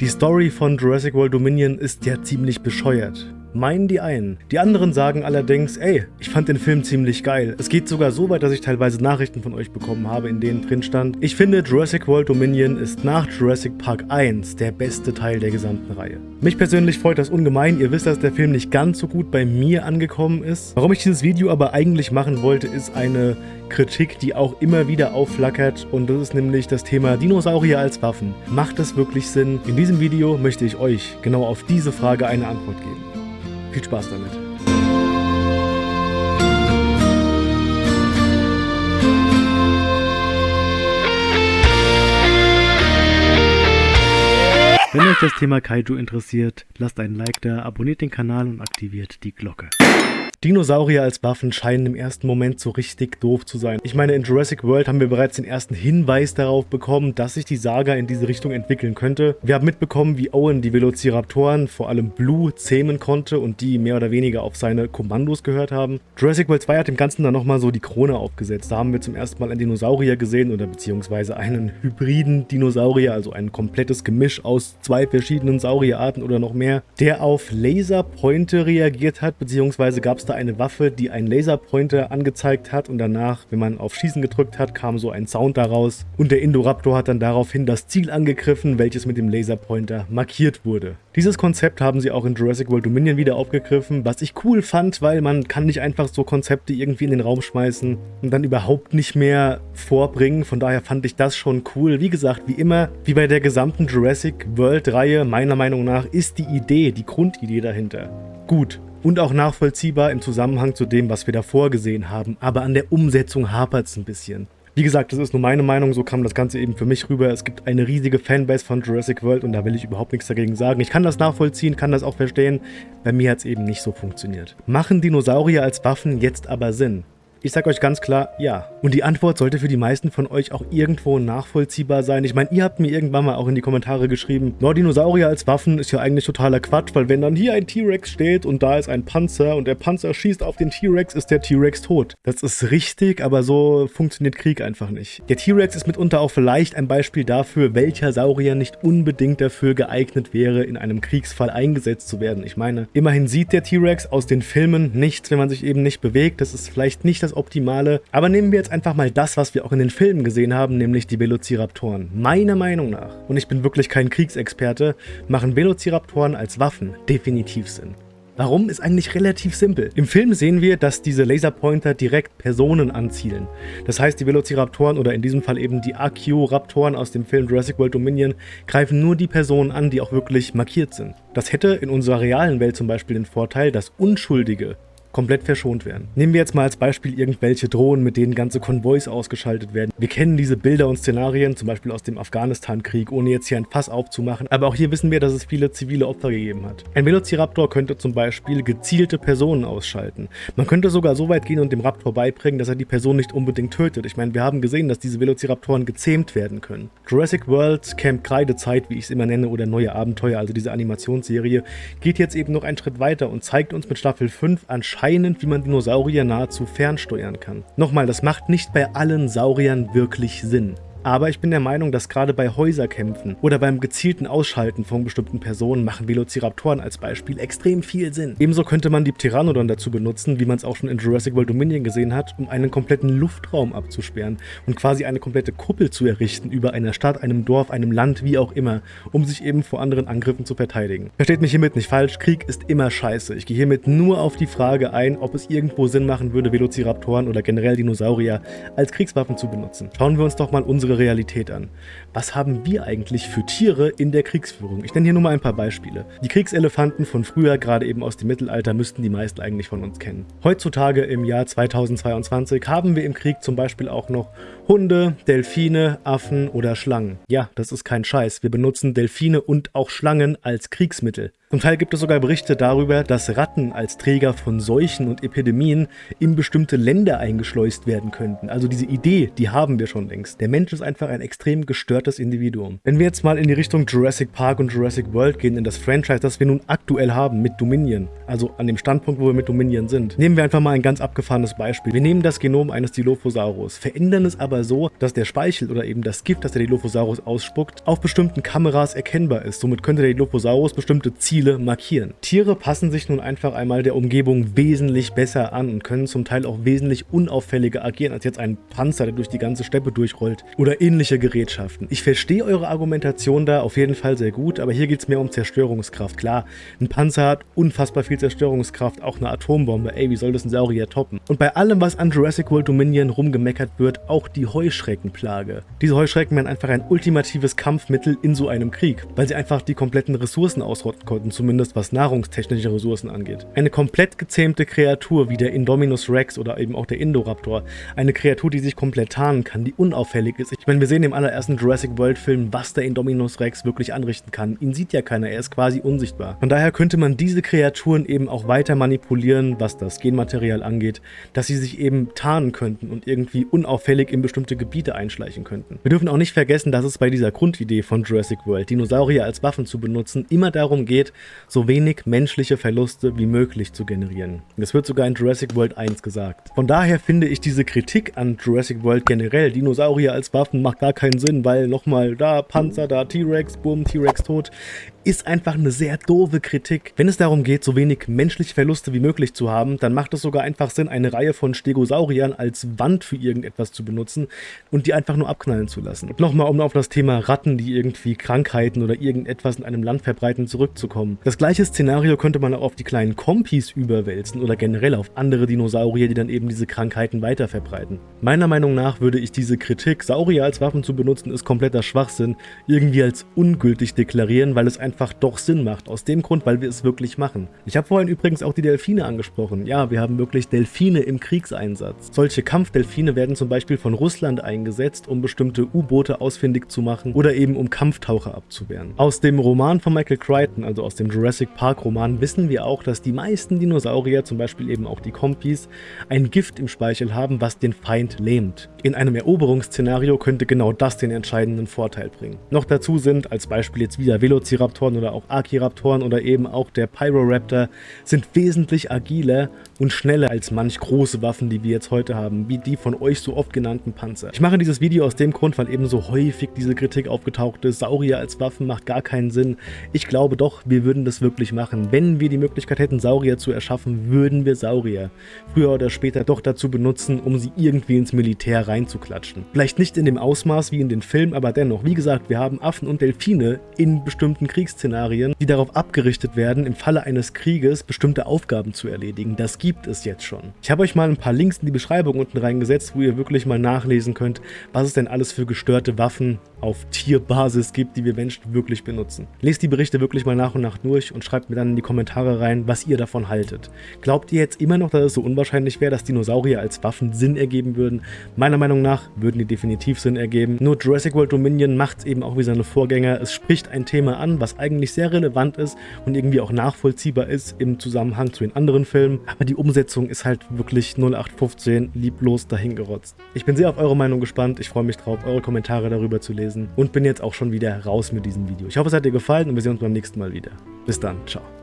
Die Story von Jurassic World Dominion ist ja ziemlich bescheuert meinen die einen. Die anderen sagen allerdings, ey, ich fand den Film ziemlich geil. Es geht sogar so weit, dass ich teilweise Nachrichten von euch bekommen habe, in denen drin stand, ich finde Jurassic World Dominion ist nach Jurassic Park 1 der beste Teil der gesamten Reihe. Mich persönlich freut das ungemein, ihr wisst, dass der Film nicht ganz so gut bei mir angekommen ist. Warum ich dieses Video aber eigentlich machen wollte, ist eine Kritik, die auch immer wieder aufflackert und das ist nämlich das Thema Dinosaurier als Waffen. Macht das wirklich Sinn? In diesem Video möchte ich euch genau auf diese Frage eine Antwort geben. Viel Spaß damit. Wenn euch das Thema Kaiju interessiert, lasst einen Like da, abonniert den Kanal und aktiviert die Glocke. Dinosaurier als Waffen scheinen im ersten Moment so richtig doof zu sein. Ich meine, in Jurassic World haben wir bereits den ersten Hinweis darauf bekommen, dass sich die Saga in diese Richtung entwickeln könnte. Wir haben mitbekommen, wie Owen die Velociraptoren, vor allem Blue, zähmen konnte und die mehr oder weniger auf seine Kommandos gehört haben. Jurassic World 2 hat dem Ganzen dann nochmal so die Krone aufgesetzt. Da haben wir zum ersten Mal einen Dinosaurier gesehen oder beziehungsweise einen hybriden Dinosaurier, also ein komplettes Gemisch aus zwei verschiedenen Saurierarten oder noch mehr, der auf Laserpointe reagiert hat, beziehungsweise gab es da eine Waffe, die einen Laserpointer angezeigt hat und danach, wenn man auf Schießen gedrückt hat, kam so ein Sound daraus und der Indoraptor hat dann daraufhin das Ziel angegriffen, welches mit dem Laserpointer markiert wurde. Dieses Konzept haben sie auch in Jurassic World Dominion wieder aufgegriffen, was ich cool fand, weil man kann nicht einfach so Konzepte irgendwie in den Raum schmeißen und dann überhaupt nicht mehr vorbringen. Von daher fand ich das schon cool. Wie gesagt, wie immer, wie bei der gesamten Jurassic World Reihe, meiner Meinung nach, ist die Idee, die Grundidee dahinter gut und auch nachvollziehbar im Zusammenhang zu dem, was wir davor gesehen haben. Aber an der Umsetzung hapert es ein bisschen. Wie gesagt, das ist nur meine Meinung, so kam das Ganze eben für mich rüber. Es gibt eine riesige Fanbase von Jurassic World und da will ich überhaupt nichts dagegen sagen. Ich kann das nachvollziehen, kann das auch verstehen. Bei mir hat es eben nicht so funktioniert. Machen Dinosaurier als Waffen jetzt aber Sinn? Ich sag euch ganz klar, ja. Und die Antwort sollte für die meisten von euch auch irgendwo nachvollziehbar sein. Ich meine, ihr habt mir irgendwann mal auch in die Kommentare geschrieben, no, Dinosaurier als Waffen ist ja eigentlich totaler Quatsch, weil wenn dann hier ein T-Rex steht und da ist ein Panzer und der Panzer schießt auf den T-Rex, ist der T-Rex tot. Das ist richtig, aber so funktioniert Krieg einfach nicht. Der T-Rex ist mitunter auch vielleicht ein Beispiel dafür, welcher Saurier nicht unbedingt dafür geeignet wäre, in einem Kriegsfall eingesetzt zu werden. Ich meine, immerhin sieht der T-Rex aus den Filmen nichts, wenn man sich eben nicht bewegt. Das ist vielleicht nicht das das Optimale. Aber nehmen wir jetzt einfach mal das, was wir auch in den Filmen gesehen haben, nämlich die Velociraptoren. Meiner Meinung nach, und ich bin wirklich kein Kriegsexperte, machen Velociraptoren als Waffen definitiv Sinn. Warum ist eigentlich relativ simpel. Im Film sehen wir, dass diese Laserpointer direkt Personen anzielen. Das heißt, die Velociraptoren oder in diesem Fall eben die Archaeoraptoren aus dem Film Jurassic World Dominion greifen nur die Personen an, die auch wirklich markiert sind. Das hätte in unserer realen Welt zum Beispiel den Vorteil, dass Unschuldige komplett verschont werden. Nehmen wir jetzt mal als Beispiel irgendwelche Drohnen, mit denen ganze Konvois ausgeschaltet werden. Wir kennen diese Bilder und Szenarien, zum Beispiel aus dem Afghanistan-Krieg, ohne jetzt hier ein Fass aufzumachen, aber auch hier wissen wir, dass es viele zivile Opfer gegeben hat. Ein Velociraptor könnte zum Beispiel gezielte Personen ausschalten. Man könnte sogar so weit gehen und dem Raptor beibringen, dass er die Person nicht unbedingt tötet. Ich meine, wir haben gesehen, dass diese Velociraptoren gezähmt werden können. Jurassic World Camp Kreidezeit, wie ich es immer nenne, oder Neue Abenteuer, also diese Animationsserie, geht jetzt eben noch einen Schritt weiter und zeigt uns mit Staffel 5 anscheinend anscheinend, wie man Dinosaurier nahezu fernsteuern kann. Nochmal, das macht nicht bei allen Sauriern wirklich Sinn. Aber ich bin der Meinung, dass gerade bei Häuserkämpfen oder beim gezielten Ausschalten von bestimmten Personen machen Velociraptoren als Beispiel extrem viel Sinn. Ebenso könnte man die Pteranodon dazu benutzen, wie man es auch schon in Jurassic World Dominion gesehen hat, um einen kompletten Luftraum abzusperren und quasi eine komplette Kuppel zu errichten über einer Stadt, einem Dorf, einem Land, wie auch immer, um sich eben vor anderen Angriffen zu verteidigen. Versteht mich hiermit nicht falsch, Krieg ist immer scheiße. Ich gehe hiermit nur auf die Frage ein, ob es irgendwo Sinn machen würde, Velociraptoren oder generell Dinosaurier als Kriegswaffen zu benutzen. Schauen wir uns doch mal unsere unsere Realität an. Was haben wir eigentlich für Tiere in der Kriegsführung? Ich nenne hier nur mal ein paar Beispiele. Die Kriegselefanten von früher, gerade eben aus dem Mittelalter, müssten die meisten eigentlich von uns kennen. Heutzutage im Jahr 2022 haben wir im Krieg zum Beispiel auch noch Hunde, Delfine, Affen oder Schlangen. Ja, das ist kein Scheiß. Wir benutzen Delfine und auch Schlangen als Kriegsmittel. Zum Teil gibt es sogar Berichte darüber, dass Ratten als Träger von Seuchen und Epidemien in bestimmte Länder eingeschleust werden könnten. Also diese Idee, die haben wir schon längst. Der Mensch ist einfach ein extrem gestörtes Individuum. Wenn wir jetzt mal in die Richtung Jurassic Park und Jurassic World gehen, in das Franchise, das wir nun aktuell haben mit Dominion, also an dem Standpunkt, wo wir mit Dominion sind, nehmen wir einfach mal ein ganz abgefahrenes Beispiel. Wir nehmen das Genom eines Dilophosaurus, verändern es aber so, dass der Speichel oder eben das Gift, das der Dilophosaurus ausspuckt, auf bestimmten Kameras erkennbar ist. Somit könnte der Dilophosaurus bestimmte Ziele markieren. Tiere passen sich nun einfach einmal der Umgebung wesentlich besser an und können zum Teil auch wesentlich unauffälliger agieren als jetzt ein Panzer, der durch die ganze Steppe durchrollt oder ähnliche Gerätschaften. Ich verstehe eure Argumentation da auf jeden Fall sehr gut, aber hier geht es mehr um Zerstörungskraft. Klar, ein Panzer hat unfassbar viel Zerstörungskraft, auch eine Atombombe. Ey, wie soll das ein Saurier toppen? Und bei allem, was an Jurassic World Dominion rumgemeckert wird, auch die Heuschreckenplage. Diese Heuschrecken werden einfach ein ultimatives Kampfmittel in so einem Krieg, weil sie einfach die kompletten Ressourcen ausrotten konnten, zumindest was nahrungstechnische Ressourcen angeht. Eine komplett gezähmte Kreatur wie der Indominus Rex oder eben auch der Indoraptor, eine Kreatur, die sich komplett tarnen kann, die unauffällig ist. Ich meine, wir sehen im allerersten Jurassic World Film, was der Indominus Rex wirklich anrichten kann. Ihn sieht ja keiner, er ist quasi unsichtbar. Von daher könnte man diese Kreaturen eben auch weiter manipulieren, was das Genmaterial angeht, dass sie sich eben tarnen könnten und irgendwie unauffällig in bestimmte Gebiete einschleichen könnten. Wir dürfen auch nicht vergessen, dass es bei dieser Grundidee von Jurassic World, Dinosaurier als Waffen zu benutzen, immer darum geht, so wenig menschliche Verluste wie möglich zu generieren. Das wird sogar in Jurassic World 1 gesagt. Von daher finde ich diese Kritik an Jurassic World generell, Dinosaurier als Waffen, macht gar keinen Sinn, weil nochmal da Panzer, da T-Rex, bumm, T-Rex tot ist einfach eine sehr doofe Kritik. Wenn es darum geht, so wenig menschliche Verluste wie möglich zu haben, dann macht es sogar einfach Sinn, eine Reihe von Stegosauriern als Wand für irgendetwas zu benutzen und die einfach nur abknallen zu lassen. Nochmal, um auf das Thema Ratten, die irgendwie Krankheiten oder irgendetwas in einem Land verbreiten, zurückzukommen. Das gleiche Szenario könnte man auch auf die kleinen Kompis überwälzen oder generell auf andere Dinosaurier, die dann eben diese Krankheiten weiter verbreiten. Meiner Meinung nach würde ich diese Kritik, Saurier als Waffen zu benutzen, ist kompletter Schwachsinn, irgendwie als ungültig deklarieren, weil es einfach einfach doch Sinn macht. Aus dem Grund, weil wir es wirklich machen. Ich habe vorhin übrigens auch die Delfine angesprochen. Ja, wir haben wirklich Delfine im Kriegseinsatz. Solche Kampfdelfine werden zum Beispiel von Russland eingesetzt, um bestimmte U-Boote ausfindig zu machen oder eben um Kampftaucher abzuwehren. Aus dem Roman von Michael Crichton, also aus dem Jurassic Park Roman, wissen wir auch, dass die meisten Dinosaurier, zum Beispiel eben auch die Kompis, ein Gift im Speichel haben, was den Feind lähmt. In einem Eroberungsszenario könnte genau das den entscheidenden Vorteil bringen. Noch dazu sind als Beispiel jetzt wieder Velociraptor Velociraptoren oder auch Archiraptoren oder eben auch der Pyroraptor sind wesentlich agiler und schneller als manch große Waffen, die wir jetzt heute haben, wie die von euch so oft genannten Panzer. Ich mache dieses Video aus dem Grund, weil eben so häufig diese Kritik aufgetaucht ist, Saurier als Waffen macht gar keinen Sinn. Ich glaube doch, wir würden das wirklich machen. Wenn wir die Möglichkeit hätten, Saurier zu erschaffen, würden wir Saurier früher oder später doch dazu benutzen, um sie irgendwie ins Militär reinzuklatschen. Vielleicht nicht in dem Ausmaß wie in den Filmen, aber dennoch, wie gesagt, wir haben Affen und Delfine in bestimmten Kriegs Kriegsszenarien, die darauf abgerichtet werden, im Falle eines Krieges bestimmte Aufgaben zu erledigen. Das gibt es jetzt schon. Ich habe euch mal ein paar Links in die Beschreibung unten reingesetzt, wo ihr wirklich mal nachlesen könnt, was es denn alles für gestörte Waffen auf Tierbasis gibt, die wir Menschen wirklich benutzen. Lest die Berichte wirklich mal nach und nach durch und schreibt mir dann in die Kommentare rein, was ihr davon haltet. Glaubt ihr jetzt immer noch, dass es so unwahrscheinlich wäre, dass Dinosaurier als Waffen Sinn ergeben würden? Meiner Meinung nach würden die definitiv Sinn ergeben. Nur Jurassic World Dominion macht es eben auch wie seine Vorgänger. Es spricht ein Thema an, was eigentlich sehr relevant ist und irgendwie auch nachvollziehbar ist im Zusammenhang zu den anderen Filmen. Aber die Umsetzung ist halt wirklich 0815 lieblos dahingerotzt. Ich bin sehr auf eure Meinung gespannt. Ich freue mich drauf, eure Kommentare darüber zu lesen und bin jetzt auch schon wieder raus mit diesem Video. Ich hoffe, es hat dir gefallen und wir sehen uns beim nächsten Mal wieder. Bis dann. Ciao.